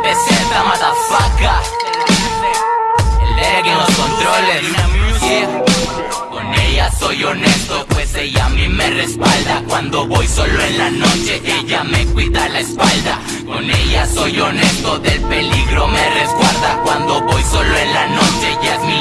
representa, matafaca. El Derek en los controles. Con ella soy honesto, pues ella a mí me respalda. Cuando voy solo en la noche, ella me cuida la espalda. Con ella soy honesto, del peligro me resguarda. Cuando voy solo en la noche, ella es mi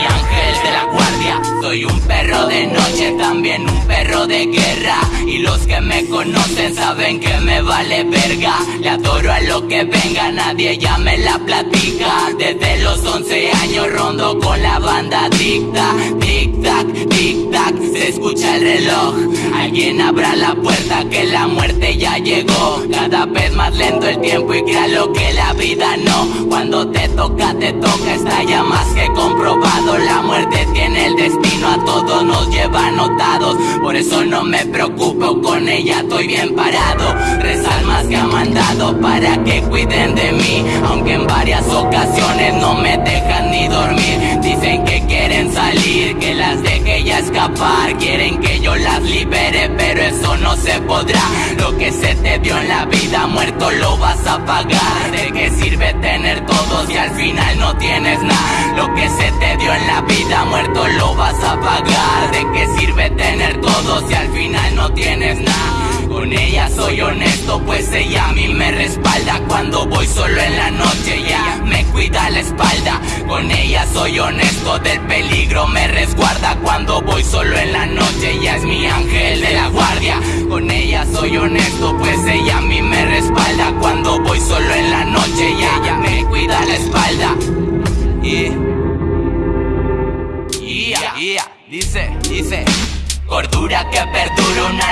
Soy un perro de noche, también un perro de guerra. Y los que me conocen saben que me vale verga. Le adoro a lo que venga, nadie ya me la platica. Desde los 11 años rondo con la banda dicta. Tic tac, tic tac, se escucha el reloj. Alguien abra la puerta que la muerte ya llegó. Cada vez más lento el tiempo y lo que la vida no. Cuando te toca, te toca, está ya más que comprobado. La muerte tiene el destino, a todos nos lleva anotados. Por eso no me preocupo, con ella estoy bien parado. Tres almas que ha mandado para que cuiden de mí. Aunque en varias ocasiones no me dejan ni dormir. Dicen que quieren salir, que las deje ya escapar. Quieren que yo las libere, pero eso no se podrá. Lo que se te dio en la vida, muerto lo vas a pagar. ¿De qué sirve tener todo si al final no tienes nada? Lo que se te dio en la vida, muerto lo vas a pagar. Soy honesto, pues ella a mí me respalda. Cuando voy solo en la noche, ella me cuida la espalda. Con ella soy honesto, del peligro me resguarda. Cuando voy solo en la noche, ella es mi ángel de la guardia. Con ella soy honesto, pues ella a mí me respalda. Cuando voy solo en la noche, ella me cuida la espalda. Y. Yeah, yeah, dice, dice. Cordura que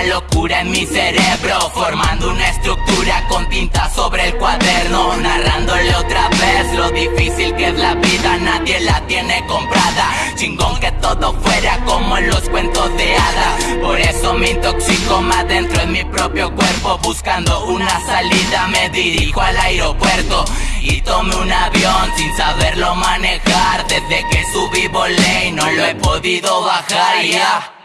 locura en mi cerebro Formando una estructura con tinta sobre el cuaderno Narrándole otra vez lo difícil que es la vida. Nadie la tiene comprada. Chingón que todo fuera como en los cuentos de hadas Por eso me intoxico más dentro en mi propio cuerpo Buscando una salida. Me dirijo al aeropuerto Y tomé un avión sin saberlo manejar. Desde que subí volé y no lo he podido bajar ya